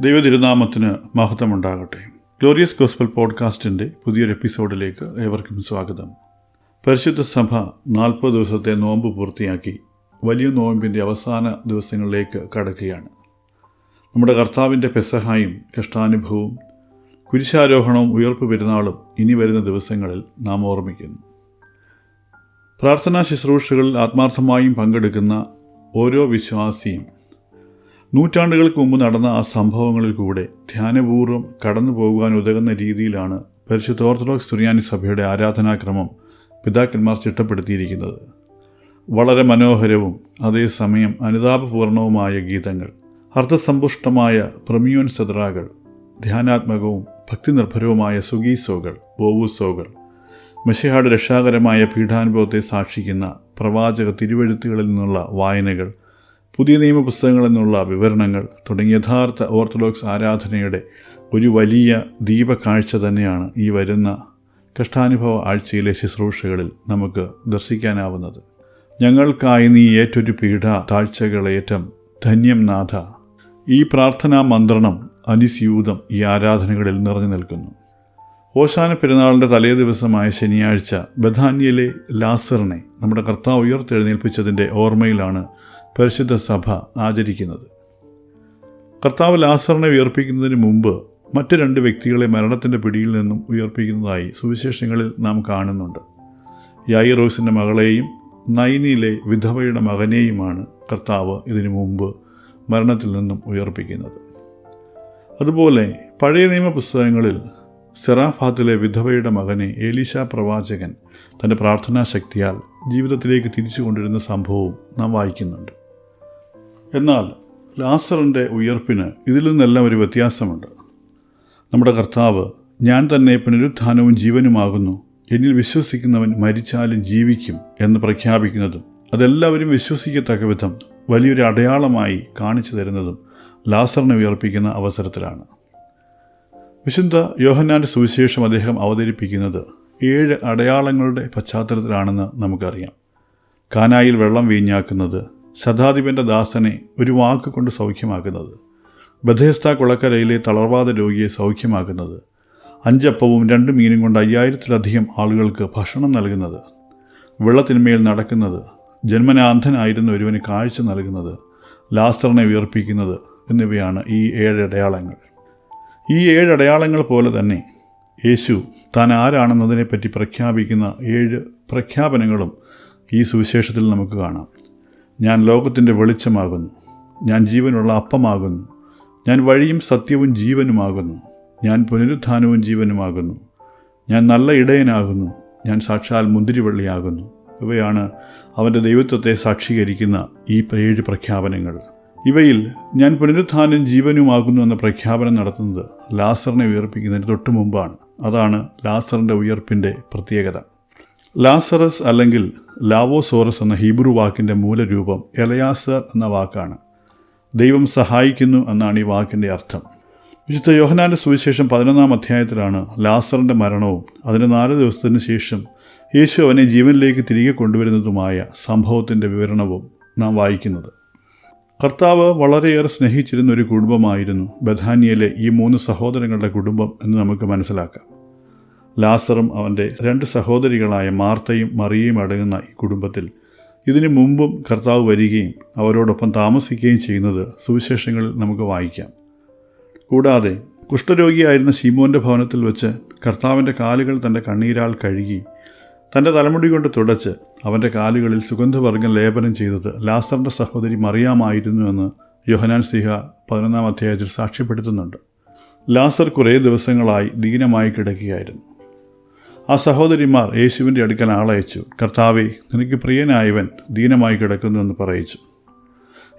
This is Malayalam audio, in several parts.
ദൈവതിരുനാമത്തിന് മഹത്വമുണ്ടാകട്ടെ. ഗ്ലോറിയസ് ഗോസ്ബൽ പോഡ്കാസ്റ്റിന്റെ പുതിയൊരു എപ്പിസോഡിലേക്ക് ഏവർക്കും സ്വാഗതം. പരിശുദ്ധ സഭ നാൽപ്പത് ദിവസത്തെ നോമ്പ് പൂർത്തിയാക്കി വലിയ നോമ്പിന്റെ അവസാന ദിവസങ്ങളിലേക്ക് കടക്കുകയാണ്. നമ്മുടെ കർത്താവിന്റെ പെസഹായും കഷ്ടാനുഭവവും കുരിശാരോഹണവും ഉയർപ്പ് പെരുന്നാളും ഇനി വരുന്ന ദിവസങ്ങളിൽ നാം ഓർമ്മിക്കുന്നു. പ്രാർത്ഥനാ ശുശ്രൂഷകളിൽ ആത്മാർത്ഥമായും പങ്കെടുക്കുന്ന ഓരോ വിശ്വാസിയും നൂറ്റാണ്ടുകൾക്ക് മുമ്പ് നടന്ന ആ സംഭവങ്ങളിൽ കൂടെ ധ്യാനപൂർവം കടന്നു പോകുവാൻ ഉതകുന്ന രീതിയിലാണ് പരിശുദ്ധ ഓർത്തഡോക്സ് സുറിയാനി സഭയുടെ ആരാധനാക്രമം പിതാക്കന്മാർ ചിട്ടപ്പെടുത്തിയിരിക്കുന്നത്. വളരെ മനോഹരവും അതേസമയം അനുതാപപൂർണവുമായ ഗീതങ്ങൾ അർത്ഥസമ്പുഷ്ടമായ പ്രമിയോൻ സദ്രാകൾ ധ്യാനാത്മകവും ഭക്തിനിർഭരവുമായ സുഗീസോകൾ ബോവൂസോകൾ മെഷിഹാട് രക്ഷാകരമായ പീഠാനുഭവത്തെ സാക്ഷിക്കുന്ന പ്രവാചക തിരുവെഴുത്തുകളിൽ നിന്നുള്ള വായനകൾ പുതിയ നിയമപുസ്തകങ്ങളെന്നുള്ള വിവരണങ്ങൾ തുടങ്ങിയ യഥാർത്ഥ ഓർത്തഡോക്സ് ആരാധനയുടെ ഒരു വലിയ ദീപകാഴ്ച തന്നെയാണ് ഈ വരുന്ന കഷ്ടാനുഭവ ആഴ്ചയിലെ ശുശ്രൂഷകളിൽ നമുക്ക് ദർശിക്കാനാവുന്നത്. ഞങ്ങൾക്കായി നീ ഏറ്റൊരു പീഠ താഴ്ചകളേറ്റം ധന്യം നാഥ. ഈ പ്രാർത്ഥനാ മന്ത്രണം അനുസ്യൂതം ഈ ആരാധനകളിൽ നിറഞ്ഞു നിൽക്കുന്നു. ഓശാന പെരുന്നാളിന്റെ തലേ ദിവസമായ ശനിയാഴ്ച ബഥാന്യയിലെ ലാസറിനെ നമ്മുടെ കർത്താവ് ഉയർത്തെഴുന്നേൽപ്പിച്ചതിന്റെ ഓർമ്മയിലാണ് പരിശുദ്ധ സഭ ആചരിക്കുന്നത്. കർത്താവ് ലാസറിനെ ഉയർപ്പിക്കുന്നതിന് മുമ്പ് മറ്റ് രണ്ട് വ്യക്തികളെ മരണത്തിന്റെ പിടിയിൽ നിന്നും ഉയർപ്പിക്കുന്നതായി സുവിശേഷങ്ങളിൽ നാം കാണുന്നുണ്ട്. യായിറോസിന്റെ മകളെയും നൈനിയിലെ വിധവയുടെ മകനെയുമാണ് കർത്താവ് ഇതിനു മുമ്പ് മരണത്തിൽ നിന്നും ഉയർപ്പിക്കുന്നത്. അതുപോലെ പഴയ നിയമ പുസ്തകങ്ങളിൽ സെറാഫാത്തിലെ വിധവയുടെ മകനെ ഏലീഷ പ്രവാചകൻ തന്റെ പ്രാർത്ഥനാ ശക്തിയാൽ ജീവിതത്തിലേക്ക് തിരിച്ചു കൊണ്ടിരുന്ന സംഭവവും നാം വായിക്കുന്നുണ്ട്. എന്നാൽ ലാസറിന്റെ ഉയർപ്പിന് ഇതിൽ നിന്നെല്ലാം ഒരു വ്യത്യാസമുണ്ട്. നമ്മുടെ കർത്താവ് ഞാൻ തന്നെ പുനരുത്ഥാനവും ജീവനുമാകുന്നു. എന്നിൽ വിശ്വസിക്കുന്നവൻ മരിച്ചാലും ജീവിക്കും എന്ന് പ്രഖ്യാപിക്കുന്നതും അതെല്ലാവരും വിശ്വസിക്കത്തക്ക വിധം വലിയൊരു അടയാളമായി കാണിച്ചു തരുന്നതും ലാസറിനെ ഉയർപ്പിക്കുന്ന അവസരത്തിലാണ്. വിശുദ്ധ യോഹന്നാന്റെ സുവിശേഷം അദ്ദേഹം അവതരിപ്പിക്കുന്നത് ഏഴ് അടയാളങ്ങളുടെ പശ്ചാത്തലത്തിലാണെന്ന് നമുക്കറിയാം. കാനായിൽ വെള്ളം വീഞ്ഞാക്കുന്നത് ശതാധിപന്റെ ദാസനെ ഒരു വാക്ക് കൊണ്ട് സൗഖ്യമാക്കുന്നത് ബഥേസ്ത കുളക്കരയിലെ തളർവാദ രോഗിയെ സൗഖ്യമാക്കുന്നത് അഞ്ചപ്പവും രണ്ട് മീനും കൊണ്ട് അയ്യായിരത്തിലധികം ആളുകൾക്ക് ഭക്ഷണം നൽകുന്നത് വെള്ളത്തിന്മേൽ നടക്കുന്നത് ജന്മനാന്ധനായിരുന്ന ഒരുവന് കാഴ്ച നൽകുന്നത് ലാസ്റ്ററിനെ ഉയർപ്പിക്കുന്നത് എന്നിവയാണ് ഈ ഏഴ് അടയാളങ്ങൾ. ഈ ഏഴ് അടയാളങ്ങൾ പോലെ തന്നെ യേശു താൻ ആരാണെന്നതിനെപ്പറ്റി പ്രഖ്യാപിക്കുന്ന ഏഴ് പ്രഖ്യാപനങ്ങളും ഈ സുവിശേഷത്തിൽ നമുക്ക് കാണാം. ഞാൻ ലോകത്തിന്റെ വെളിച്ചമാകുന്നു. ഞാൻ ജീവനുള്ള അപ്പമാകുന്നു. ഞാൻ വഴിയും സത്യവും ജീവനുമാകുന്നു. ഞാൻ പുനരുത്ഥാനവും ജീവനുമാകുന്നു. ഞാൻ നല്ല ഇടയനാകുന്നു. ഞാൻ സാക്ഷാൽ മുന്തിരിവള്ളിയാകുന്നു. ഇവയാണ് അവന്റെ ദൈവത്വത്തെ സാക്ഷീകരിക്കുന്ന ഈ ഏഴ് പ്രഖ്യാപനങ്ങൾ. ഇവയിൽ ഞാൻ പുനരുത്ഥാനം ജീവനുമാകുന്നു എന്ന പ്രഖ്യാപനം നടത്തുന്നത് ലാസറിനെ ഉയർപ്പിക്കുന്നതിന് തൊട്ടു മുമ്പാണ് അതാണ് ലാസറിന്റെ ഉയർപ്പിന്റെ പ്രത്യേകത. ലാസറസ് അല്ലെങ്കിൽ ലാവോസോറസ് എന്ന ഹീബ്രു വാക്കിന്റെ മൂലരൂപം എലയാസർ എന്ന വാക്കാണ്. ദൈവം സഹായിക്കുന്നു എന്നാണ് ഈ വാക്കിന്റെ അർത്ഥം. വിശുദ്ധ യോഹനാന്റെ സുവിശേഷം പതിനൊന്നാം അധ്യായത്തിലാണ് ലാസറിന്റെ മരണവും അതിന് നാല് ദിവസത്തിന് ശേഷം യേശു അവനെ ജീവനിലേക്ക് തിരികെ കൊണ്ടുവരുന്നതുമായ സംഭവത്തിന്റെ വിവരണവും നാം വായിക്കുന്നത്. കർത്താവ് വളരെയേറെ സ്നേഹിച്ചിരുന്ന ഒരു കുടുംബമായിരുന്നു ബഥാനിയയിലെ ഈ മൂന്ന് സഹോദരങ്ങളുടെ കുടുംബം എന്ന് നമുക്ക് മനസ്സിലാക്കാം. ലാസറും അവന്റെ രണ്ട് സഹോദരികളായ മാർത്തയും മറിയയും അടങ്ങുന്ന ഈ കുടുംബത്തിൽ ഇതിനു മുമ്പും കർത്താവ് വരികയും അവരോടൊപ്പം താമസിക്കുകയും ചെയ്യുന്നത് സുവിശേഷങ്ങളിൽ നമുക്ക് വായിക്കാം. കൂടാതെ കുഷ്ഠരോഗിയായിരുന്ന ശീമോന്റെ ഭവനത്തിൽ വെച്ച് കർത്താവിന്റെ കാലുകൾ തന്റെ കണ്ണീരാൽ കഴുകി തന്റെ തലമുടി കൊണ്ട് തുടച്ച് അവന്റെ കാലുകളിൽ സുഗന്ധവർഗം ലേപനം ചെയ്തത് ലാസറിന്റെ സഹോദരി മറിയാമായിരുന്നുവെന്ന് യോഹനാൻ സിഹ പതിനൊന്നാം അധ്യായത്തിൽ സാക്ഷ്യപ്പെടുത്തുന്നുണ്ട്. ലാസർ കുറേ ദിവസങ്ങളായി ദീനമായി കിടക്കുകയായിരുന്നു. ആ സഹോദരിമാർ യേശുവിന്റെ അടുക്കൽ ആളയച്ചു. കർത്താവെ നിനക്ക് പ്രിയനായവൻ ദീനമായി കിടക്കുന്നു എന്ന് പറയിച്ചു.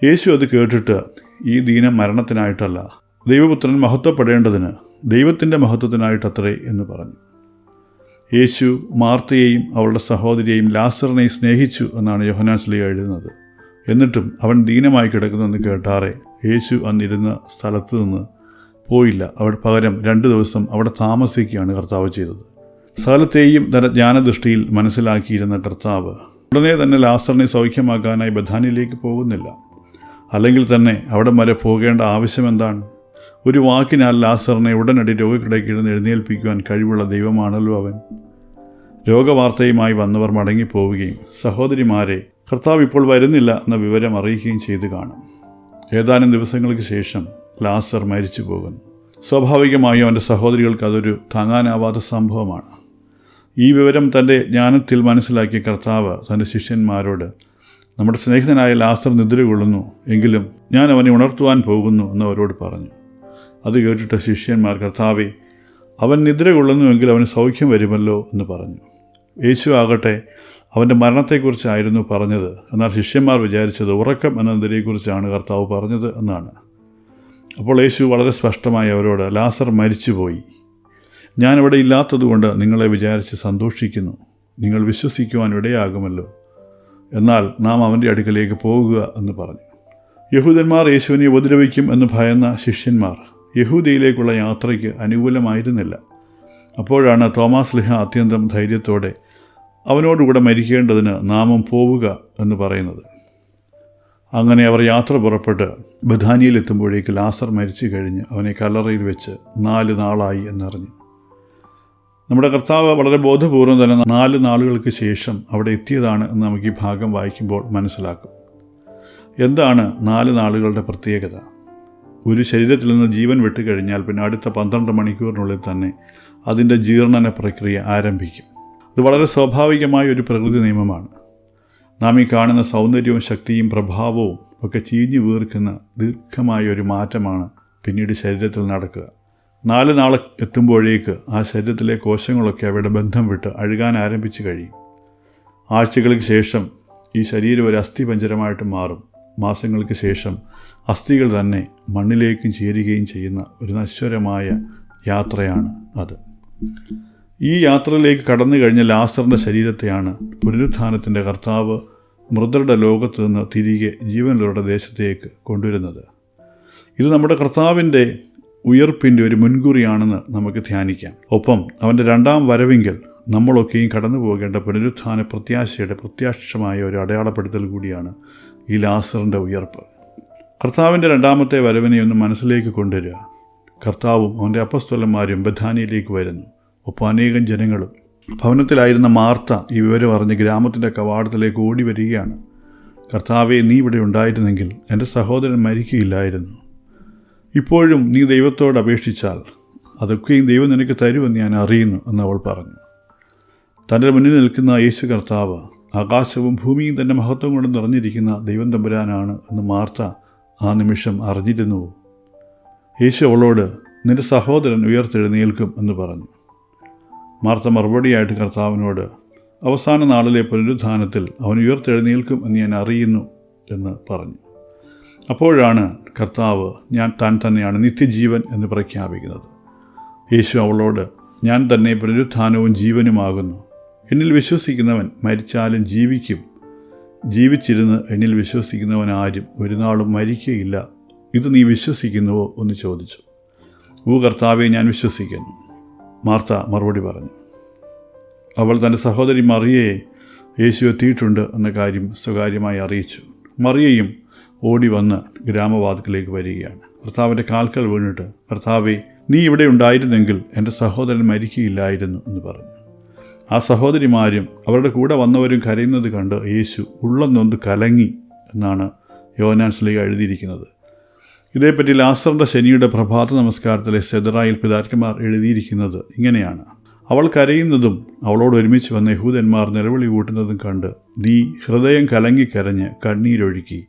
യേശു അത് കേട്ടിട്ട് ഈ ദീനം മരണത്തിനായിട്ടല്ല ദൈവപുത്രൻ മഹത്വപ്പെടേണ്ടതിന് ദൈവത്തിന്റെ മഹത്വത്തിനായിട്ടത്രേ എന്ന് പറഞ്ഞു. യേശു മാർത്തയെയും അവളുടെ സഹോദരിയെയും ലാസറിനെയും സ്നേഹിച്ചു എന്നാണ് യോഹനാശ്ലി എഴുതുന്നത്. എന്നിട്ടും അവൻ ദീനമായി കിടക്കുന്നെന്ന് കേട്ടാറെ യേശു അന്നിരുന്ന സ്ഥലത്ത് നിന്ന് പോയില്ല. അവിടെ പകരം രണ്ട് ദിവസം അവിടെ താമസിക്കുകയാണ് കർത്താവ് ചെയ്തത്. സകലത്തെയും തന്റെ ജ്ഞാനദൃഷ്ടിയിൽ മനസ്സിലാക്കിയിരുന്ന കർത്താവ്. ഉടനെ തന്നെ ലാസറിനെ സൗഖ്യമാക്കാനായി ബഥാനിയിലേക്ക് പോകുന്നില്ല. അല്ലെങ്കിൽ തന്നെ അവിടെ വരെ പോകേണ്ട ആവശ്യം എന്താണ്? ഒരു വാക്കിനാൽ ലാസറിനെ ഉടനടി രോഗക്കിടയ്ക്ക് ഇരുന്ന് എഴുന്നേൽപ്പിക്കുവാൻ കഴിവുള്ള ദൈവമാണല്ലോ അവൻ. രോഗവാർത്തയുമായി വന്നവർ മടങ്ങിപ്പോവുകയും സഹോദരിമാരെ കർത്താവ് ഇപ്പോൾ വരുന്നില്ല എന്ന വിവരം അറിയിക്കുകയും ചെയ്തു കാണും. ഏതാനും ദിവസങ്ങൾക്ക് ശേഷം ലാസർ മരിച്ചു പോകുന്നു സ്വാഭാവികമായും അവന്റെ സഹോദരികൾക്ക് അതൊരു താങ്ങാനാവാത്ത സംഭവമാണ്. ഈ വിവരം തന്റെ ജ്ഞാനത്തിൽ മനസ്സിലാക്കിയ കർത്താവ് തന്റെ ശിഷ്യന്മാരോട് നമ്മുടെ സ്നേഹിതനായ ലാസർ നിദ്ര കൊള്ളുന്നു എങ്കിലും ഞാൻ അവനെ ഉണർത്തുവാൻ പോകുന്നു എന്ന് അവരോട് പറഞ്ഞു. അത് കേട്ടിട്ട് ശിഷ്യന്മാർ കർത്താവെ അവൻ നിദ്ര കൊള്ളുന്നുവെങ്കിൽ അവന് സൗഖ്യം വരുമല്ലോ എന്ന് പറഞ്ഞു. യേശു ആകട്ടെ അവന്റെ മരണത്തെക്കുറിച്ചായിരുന്നു പറഞ്ഞത്. എന്നാൽ ശിഷ്യന്മാർ വിചാരിച്ചത് ഉറക്കം എന്നതിനെക്കുറിച്ചാണ് കർത്താവ് പറഞ്ഞത് എന്നാണ്. അപ്പോൾ യേശു വളരെ സ്പഷ്ടമായി അവരോട് ലാസർ മരിച്ചുപോയി ഞാനിവിടെ ഇല്ലാത്തതുകൊണ്ട് നിങ്ങളെ വിചാരിച്ച് സന്തോഷിക്കുന്നു. നിങ്ങൾ വിശ്വസിക്കുവാൻ ഇടയാകുമല്ലോ. എന്നാൽ നാം അവന്റെ അടുക്കലേക്ക് പോകുക എന്ന് പറഞ്ഞു. യഹൂദന്മാർ യേശുവിനെ ഉപദ്രവിക്കും എന്ന് ഭയന്ന ശിഷ്യന്മാർ യഹൂദിയിലേക്കുള്ള യാത്രയ്ക്ക് അനുകൂലമായിരുന്നില്ല. അപ്പോഴാണ് തോമാസ് ലിഹ അത്യന്തം ധൈര്യത്തോടെ അവനോടുകൂടെ മരിക്കേണ്ടതിന് നാമം പോവുക എന്ന് പറയുന്നത്. അങ്ങനെ അവർ യാത്ര പുറപ്പെട്ട് ബഥാനിയിലെത്തുമ്പോഴേക്ക് ലാസർ മരിച്ചു കഴിഞ്ഞ് അവനെ കല്ലറയിൽ വെച്ച് നാല് നാളായി എന്നറിഞ്ഞു. നമ്മുടെ കർത്താവ് വളരെ ബോധപൂർവം തന്നെ നാല് നാളുകൾക്ക് ശേഷം അവിടെ എത്തിയതാണ് എന്ന് നമുക്ക് ഈ ഭാഗം വായിക്കുമ്പോൾ മനസ്സിലാക്കും. എന്താണ് നാല് നാളുകളുടെ പ്രത്യേകത? ഒരു ശരീരത്തിൽ നിന്ന് ജീവൻ വിട്ടുകഴിഞ്ഞാൽ പിന്നെ അടുത്ത പന്ത്രണ്ട് മണിക്കൂറിനുള്ളിൽ തന്നെ അതിന്റെ ജീർണന പ്രക്രിയ ആരംഭിക്കും. ഇത് വളരെ സ്വാഭാവികമായ ഒരു പ്രകൃതി നിയമമാണ്. നാം ഈ കാണുന്ന സൗന്ദര്യവും ശക്തിയും പ്രഭാവവും ഒക്കെ ചീഞ്ഞു വീർക്കുന്ന ദീർഘമായ ഒരു മാറ്റമാണ് പിന്നീട് ശരീരത്തിൽ നടക്കുക. നാല് നാൾ എത്തുമ്പോഴേക്ക് ആ ശരീരത്തിലെ കോശങ്ങളൊക്കെ അവയുടെ ബന്ധം വിട്ട് അഴുകാൻ ആരംഭിച്ചു കഴിയും. ആഴ്ചകൾക്ക് ശേഷം ഈ ശരീരം ഒരു അസ്ഥി പഞ്ചരമായിട്ട് മാറും. മാസങ്ങൾക്ക് ശേഷം അസ്ഥികൾ തന്നെ മണ്ണിലേക്കും ചേരുകയും ചെയ്യുന്ന ഒരു നശ്വരമായ യാത്രയാണ് അത്. ഈ യാത്രയിലേക്ക് കടന്നു കഴിഞ്ഞ ലാസറിന്റെ ശരീരത്തെയാണ് പുനരുത്ഥാനത്തിന്റെ കർത്താവ് മൃതരുടെ ലോകത്ത് നിന്ന് തിരികെ ജീവനുള്ളവരുടെ ദേശത്തേക്ക് കൊണ്ടുവരുന്നത്. ഇത് നമ്മുടെ കർത്താവിന്റെ ഉയർപ്പിന്റെ ഒരു മുൻകുറിയാണെന്ന് നമുക്ക് ധ്യാനിക്കാം. ഒപ്പം അവന്റെ രണ്ടാം വരവെങ്കിൽ നമ്മളൊക്കെയും കടന്നു പോകേണ്ട പുനരുത്ഥാന പ്രത്യാശയുടെ പ്രത്യാക്ഷമായ ഒരു അടയാളപ്പെടുത്തൽ കൂടിയാണ് ഈ ലാസറിന്റെ ഉയർപ്പ്. കർത്താവിന്റെ രണ്ടാമത്തെ വരവിനെ ഒന്ന് മനസ്സിലേക്ക് കൊണ്ടുവരിക. കർത്താവും അവന്റെ അപ്പസ്തോലന്മാരും ബഥാനിയിലേക്ക് വരുന്നു. ഒപ്പം അനേകം ജനങ്ങളും. ഭവനത്തിലായിരുന്ന മാർത്ത ഈ വിവരം അറിഞ്ഞ് ഗ്രാമത്തിന്റെ കവാടത്തിലേക്ക് ഓടി വരികയാണ്. കർത്താവെ നീ ഇവിടെ ഉണ്ടായിരുന്നെങ്കിൽ എന്റെ സഹോദരൻ മരിക്കുകയില്ലായിരുന്നു ഇപ്പോഴും നീ ദൈവത്തോട് അപേക്ഷിച്ചാൽ അതൊക്കെയും ദൈവം നിനക്ക് തരുമെന്ന് ഞാൻ അറിയുന്നു എന്ന് അവൾ പറഞ്ഞു. തന്റെ മുന്നിൽ നിൽക്കുന്ന യേശു കർത്താവ് ആകാശവും ഭൂമിയും തന്റെ മഹത്വം കൊണ്ട് നിറഞ്ഞിരിക്കുന്ന ദൈവം തമ്പുരാനാണ് എന്ന് മാർത്ത ആ നിമിഷം അറിഞ്ഞിരുന്നു. യേശു അവളോട് നിന്റെ സഹോദരൻ ഉയർത്തെഴുന്നേൽക്കും എന്ന് പറഞ്ഞു. മാർത്ത മറുപടിയായിട്ട് കർത്താവിനോട് അവസാന നാളിലെ പുനരുദ്ധാനത്തിൽ അവൻ ഉയർത്തെഴുന്നേൽക്കും എന്ന് ഞാൻ അറിയുന്നു എന്ന് പറഞ്ഞു. അപ്പോഴാണ് കർത്താവ് ഞാൻ താൻ തന്നെയാണ് നിത്യജീവൻ എന്ന് പ്രഖ്യാപിക്കുന്നത്. യേശു അവളോട് ഞാൻ തന്നെ പുനരുത്ഥാനവും ജീവനുമാകുന്നു എന്നിൽ വിശ്വസിക്കുന്നവൻ മരിച്ചാലും ജീവിക്കും. ജീവിച്ചിരുന്ന് എന്നിൽ വിശ്വസിക്കുന്നവൻ ആരും ഒരു നാളും മരിക്കുകയില്ല ഇത് നീ വിശ്വസിക്കുന്നുവോ? എന്ന് ചോദിച്ചു. ഊ കർത്താവെ ഞാൻ വിശ്വസിക്കുന്നു. മാർത്ത മറുപടി പറഞ്ഞു. അവൾ തന്റെ സഹോദരി മറിയയെ യേശു എത്തിയിട്ടുണ്ട് എന്ന കാര്യം സ്വകാര്യമായി അറിയിച്ചു. മറിയയും ഓടി വന്ന് ഗ്രാമവാതിക്കലേക്ക് വരികയാണ്. ഭർത്താവിന്റെ കാൽക്കൽ വീണിട്ട് ഭർത്താവെ നീ ഇവിടെ ഉണ്ടായിരുന്നെങ്കിൽ എന്റെ സഹോദരൻ മരിക്കുകയില്ലായിരുന്നു എന്ന് പറഞ്ഞു. ആ സഹോദരിമാരും അവരുടെ കൂടെ വന്നവരും കരയുന്നത് കണ്ട് യേശു ഉള്ളം നൊന്ത് കലങ്ങി എന്നാണ് യോനാൻസിലേക്ക് എഴുതിയിരിക്കുന്നത്. ഇതേപ്പറ്റി ലാസറിന്റെ ശനിയുടെ പ്രഭാത നമസ്കാരത്തിലെ സെദറായിൽ പിതാക്കന്മാർ എഴുതിയിരിക്കുന്നത് ഇങ്ങനെയാണ്. അവൾ കരയുന്നതും അവളോട് ഒരുമിച്ച് വന്ന യഹൂദന്മാർ നിലവിളി കൂട്ടുന്നതും കണ്ട് നീ ഹൃദയം കലങ്ങി കലങ്ങിക്കരഞ്ഞ് കണ്ണീരൊഴുക്കി.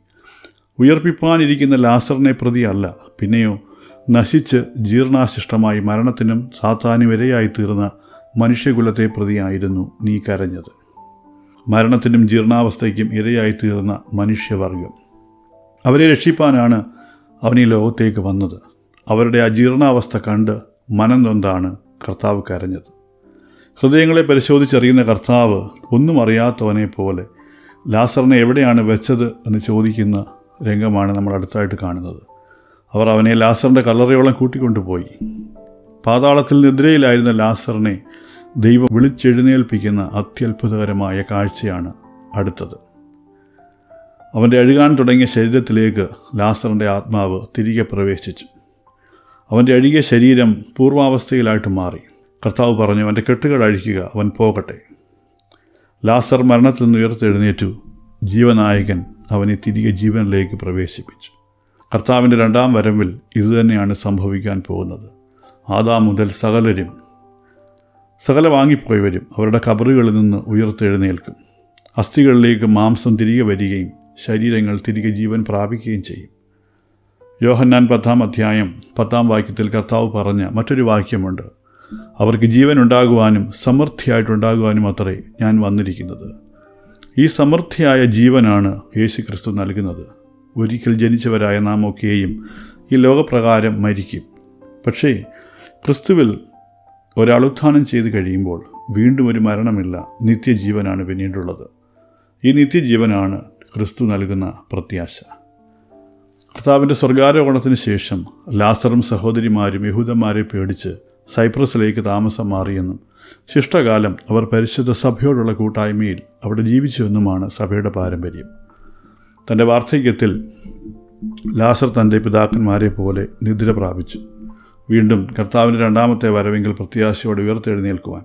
ഉയർപ്പിപ്പാനിരിക്കുന്ന ലാസറിനെ പ്രതിയല്ല പിന്നെയോ നശിച്ച് ജീർണാശിഷ്ടമായി മരണത്തിനും സാത്താനും ഇരയായി തീർന്ന മനുഷ്യകുലത്തെ പ്രതിയായിരുന്നു നീ കരഞ്ഞത്. മരണത്തിനും ജീർണാവസ്ഥയ്ക്കും ഇരയായി തീർന്ന മനുഷ്യവർഗം അവരെ രക്ഷിപ്പാനാണ് അവൻ ഈ ലോകത്തേക്ക് വന്നത്. അവരുടെ അജീർണാവസ്ഥ ജീർണാവസ്ഥ കണ്ട് മനം നൊന്താണ് കർത്താവ് കരഞ്ഞത്. ഹൃദയങ്ങളെ പരിശോധിച്ചറിയുന്ന കർത്താവ് ഒന്നും അറിയാത്തവനെ പോലെ ലാസറിനെ എവിടെയാണ് വെച്ചത് എന്ന് ചോദിക്കുന്ന രംഗമാണ് നമ്മൾ അടുത്തായിട്ട് കാണുന്നത്. അവർ അവനെ ലാസറിന്റെ കല്ലറയോളം കൂട്ടിക്കൊണ്ടുപോയി. പാതാളത്തിൽ നിദ്രയിലായിരുന്ന ലാസറിനെ ദൈവം വിളിച്ചെഴുന്നേൽപ്പിക്കുന്ന അത്യത്ഭുതകരമായ കാഴ്ചയാണ് അടുത്തത്. അവന്റെ അഴുകാൻ തുടങ്ങിയ ശരീരത്തിലേക്ക് ലാസറിന്റെ ആത്മാവ് തിരികെ പ്രവേശിച്ചു. അവന്റെ അഴുകിയ ശരീരം പൂർവാവസ്ഥയിലായിട്ട് മാറി. കർത്താവ് പറഞ്ഞു അവന്റെ കെട്ടുകൾ അഴിക്കുക അവൻ പോകട്ടെ. ലാസർ മരണത്തിൽ നിന്ന് ഉയർത്തെഴുന്നേറ്റു. ജീവനായകൻ അവനെ തിരികെ ജീവനിലേക്ക് പ്രവേശിപ്പിച്ചു. കർത്താവിന്റെ രണ്ടാം വരവിൽ ഇതുതന്നെയാണ് സംഭവിക്കാൻ പോകുന്നത്. ആദാം മുതൽ സകലരും സകല വാങ്ങിപ്പോയവരും അവരുടെ കബറുകളിൽ നിന്ന് ഉയർത്തെഴുന്നേൽക്കും. അസ്ഥികളിലേക്ക് മാംസം തിരികെ വരികയും ശരീരങ്ങൾ തിരികെ ജീവൻ പ്രാപിക്കുകയും ചെയ്യും. യോഹന്നാൻ പത്താം അധ്യായം പത്താം വാക്യത്തിൽ കർത്താവ് പറഞ്ഞ മറ്റൊരു വാക്യമുണ്ട്. അവർക്ക് ജീവൻ ഉണ്ടാകുവാനും സമൃദ്ധിയായിട്ടുണ്ടാകുവാനും അത്രേ ഞാൻ വന്നിരിക്കുന്നത്. ഈ സമൃദ്ധിയായ ജീവനാണ് യേശു ക്രിസ്തു നൽകുന്നത്. ഒരിക്കൽ ജനിച്ചവരായ നാം ഒക്കെയും ഈ ലോകപ്രകാരം മരിക്കും. പക്ഷേ ക്രിസ്തുവിൽ ഒരാൾ ഉത്ഥാനം ചെയ്ത് കഴിയുമ്പോൾ വീണ്ടും ഒരു മരണമില്ല. നിത്യജീവനാണ് പിന്നീടുള്ളത്. ഈ നിത്യജീവനാണ് ക്രിസ്തു നൽകുന്ന പ്രത്യാശ. കർത്താവിന്റെ സ്വർഗാരോഹണത്തിന് ശേഷം ലാസറും സഹോദരിമാരും യഹൂദന്മാരെ പേടിച്ച് സൈപ്രസിലേക്ക് താമസം മാറിയെന്നും ശിഷ്ടകാലം അവർ പരിശുദ്ധ സഭയോടുള്ള കൂട്ടായ്മയിൽ അവിടെ ജീവിച്ചുവെന്നുമാണ് സഭയുടെ പാരമ്പര്യം. തന്റെ വാർദ്ധക്യത്തിൽ ലാസർ തന്റെ പിതാക്കന്മാരെ പോലെ നിദ്ര പ്രാപിച്ചു. വീണ്ടും കർത്താവിന്റെ രണ്ടാമത്തെ വരവെങ്കിൽ പ്രത്യാശയോടെ ഉയർത്തെഴുന്നേൽക്കുവാൻ.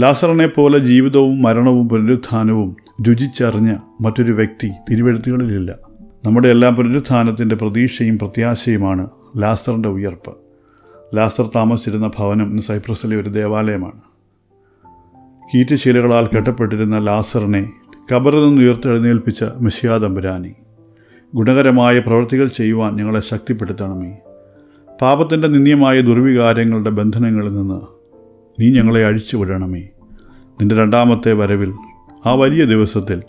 ലാസറിനെ പോലെ ജീവിതവും മരണവും പുനരുത്ഥാനവും രുചിച്ചറിഞ്ഞ മറ്റൊരു വ്യക്തി തിരുവെഴുത്തുകളിലില്ല. നമ്മുടെ എല്ലാം പുനരുത്ഥാനത്തിന്റെ പ്രതീക്ഷയും പ്രത്യാശയുമാണ് ലാസറിന്റെ ഉയർപ്പ്. ലാസർ താമസിച്ചിരുന്ന ഭവനം ഇന്ന് സൈപ്രസിലെ ഒരു ദേവാലയമാണ്. കീറ്റുശീലകളാൽ കെട്ടപ്പെട്ടിരുന്ന ലാസറിനെ കബറിൽ നിന്ന് ഉയർത്തെഴുന്നേൽപ്പിച്ച തമ്പുരാനി ഗുണകരമായ പ്രവൃത്തികൾ ചെയ്യുവാൻ ഞങ്ങളെ ശക്തിപ്പെടുത്തണമേ. പാപത്തിന്റെ നിന്ദ്യമായ ദുർവികാരങ്ങളുടെ ബന്ധനങ്ങളിൽ നിന്ന് നീ ഞങ്ങളെ അഴിച്ചു വിടണമേ നിന്റെ രണ്ടാമത്തെ വരവിൽ ആ വലിയ ദിവസത്തിൽ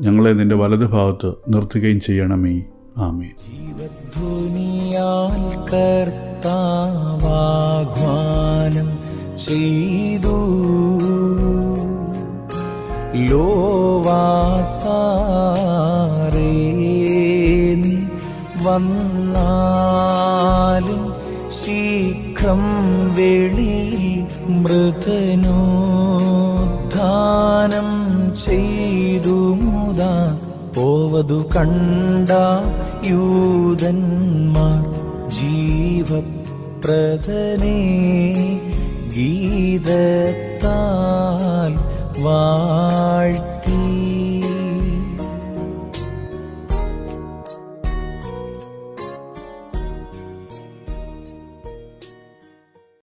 ഞങ്ങളെ നിന്റെ വലതുഭാഗത്ത് നിർത്തുകയും ചെയ്യണമേ. ആമേ ജീവധ്വനിയാൽ കർത്താവാഹ്വാനം ചെയ്തു. ലോവാസാരേ വന്നാലും ശീഘ്രം വെളിയിൽ മൃതനോദ്ധാനം ചെയ്തു മുതാ. പോവതു കണ്ട യൂതന്മാർ ജീവപ്രദനെ. கீதத்தால் வாழ்